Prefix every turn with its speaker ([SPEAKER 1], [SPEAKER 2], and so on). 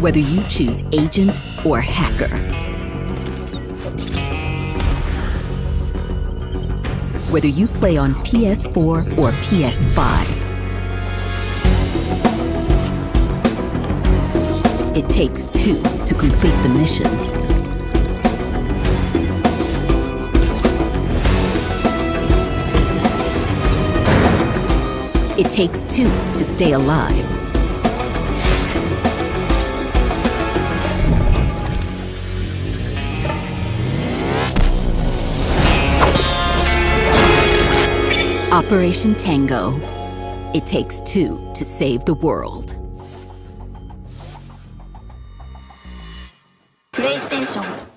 [SPEAKER 1] Whether you choose agent or hacker, whether you play on PS4 or PS5, it takes two to complete the mission. It takes two to stay alive. Operation Tango. It takes two to save the world. PlayStation